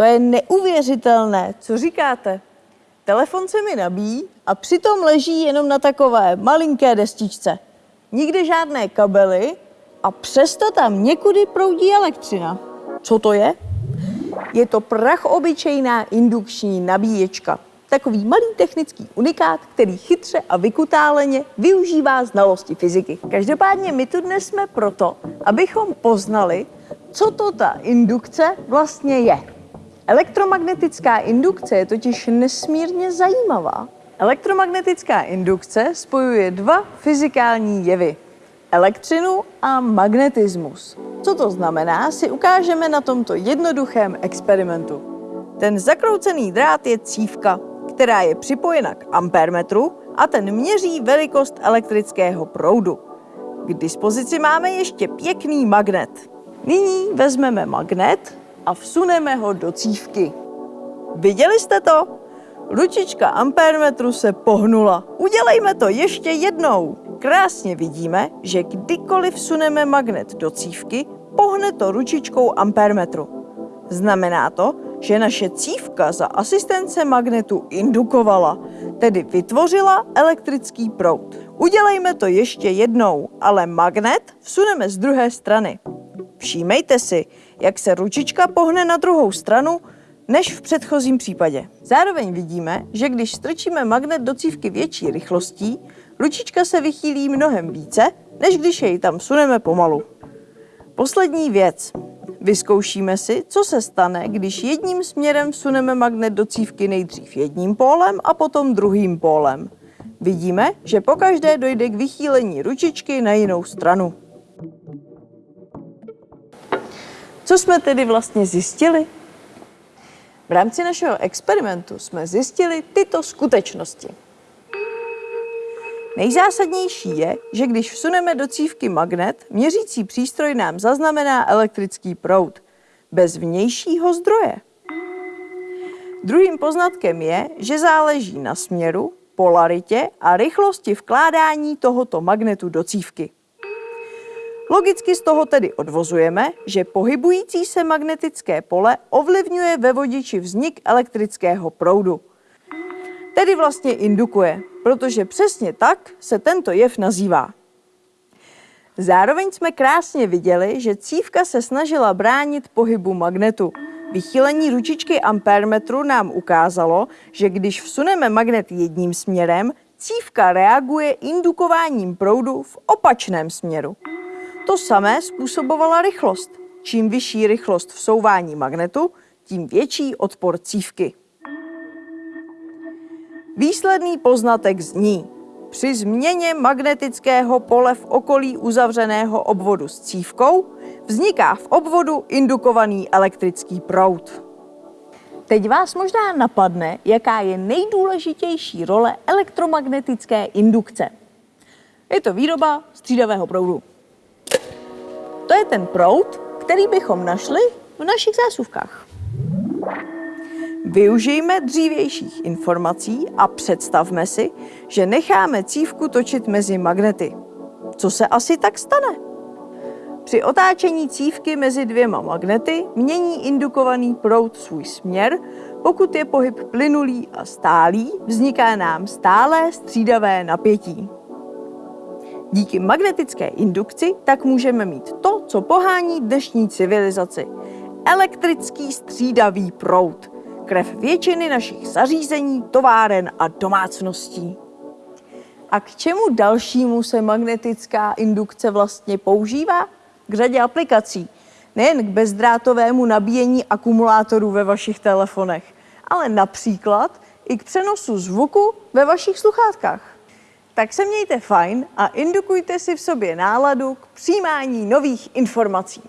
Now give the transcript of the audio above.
To je neuvěřitelné, co říkáte? Telefon se mi nabíjí a přitom leží jenom na takové malinké destičce. Nikdy žádné kabely a přesto tam někudy proudí elektřina. Co to je? Je to prachobyčejná indukční nabíječka. Takový malý technický unikát, který chytře a vykutáleně využívá znalosti fyziky. Každopádně my tu dnes jsme proto, abychom poznali, co to ta indukce vlastně je. Elektromagnetická indukce je totiž nesmírně zajímavá. Elektromagnetická indukce spojuje dva fyzikální jevy. Elektřinu a magnetismus. Co to znamená, si ukážeme na tomto jednoduchém experimentu. Ten zakroucený drát je cívka, která je připojena k ampermetru a ten měří velikost elektrického proudu. K dispozici máme ještě pěkný magnet. Nyní vezmeme magnet a vsuneme ho do cívky. Viděli jste to? Ručička ampermetru se pohnula. Udělejme to ještě jednou. Krásně vidíme, že kdykoliv vsuneme magnet do cívky, pohne to ručičkou ampermetru. Znamená to, že naše cívka za asistence magnetu indukovala, tedy vytvořila elektrický proud. Udělejme to ještě jednou, ale magnet vsuneme z druhé strany. Všímejte si, jak se ručička pohne na druhou stranu, než v předchozím případě. Zároveň vidíme, že když strčíme magnet do cívky větší rychlostí, ručička se vychýlí mnohem více, než když jej tam suneme pomalu. Poslední věc. Vyzkoušíme si, co se stane, když jedním směrem vsuneme magnet do cívky nejdřív jedním pólem a potom druhým pólem. Vidíme, že pokaždé dojde k vychýlení ručičky na jinou stranu. Co jsme tedy vlastně zjistili? V rámci našeho experimentu jsme zjistili tyto skutečnosti. Nejzásadnější je, že když vsuneme do cívky magnet, měřící přístroj nám zaznamená elektrický proud bez vnějšího zdroje. Druhým poznatkem je, že záleží na směru, polaritě a rychlosti vkládání tohoto magnetu do cívky. Logicky z toho tedy odvozujeme, že pohybující se magnetické pole ovlivňuje ve vodiči vznik elektrického proudu. Tedy vlastně indukuje, protože přesně tak se tento jev nazývá. Zároveň jsme krásně viděli, že cívka se snažila bránit pohybu magnetu. Vychýlení ručičky ampermetru nám ukázalo, že když vsuneme magnet jedním směrem, cívka reaguje indukováním proudu v opačném směru. To samé způsobovala rychlost. Čím vyšší rychlost vsouvání magnetu, tím větší odpor cívky. Výsledný poznatek zní, při změně magnetického pole v okolí uzavřeného obvodu s cívkou vzniká v obvodu indukovaný elektrický proud. Teď vás možná napadne, jaká je nejdůležitější role elektromagnetické indukce. Je to výroba střídavého proudu. Je ten proud, který bychom našli v našich zásuvkách. Využijme dřívějších informací a představme si, že necháme cívku točit mezi magnety. Co se asi tak stane? Při otáčení cívky mezi dvěma magnety mění indukovaný proud svůj směr, pokud je pohyb plynulý a stálý, vzniká nám stálé střídavé napětí. Díky magnetické indukci tak můžeme mít to, co pohání dnešní civilizaci. Elektrický střídavý proud. Krev většiny našich zařízení, továren a domácností. A k čemu dalšímu se magnetická indukce vlastně používá? K řadě aplikací. Nejen k bezdrátovému nabíjení akumulátorů ve vašich telefonech, ale například i k přenosu zvuku ve vašich sluchátkách. Tak se mějte fajn a indukujte si v sobě náladu k přijímání nových informací.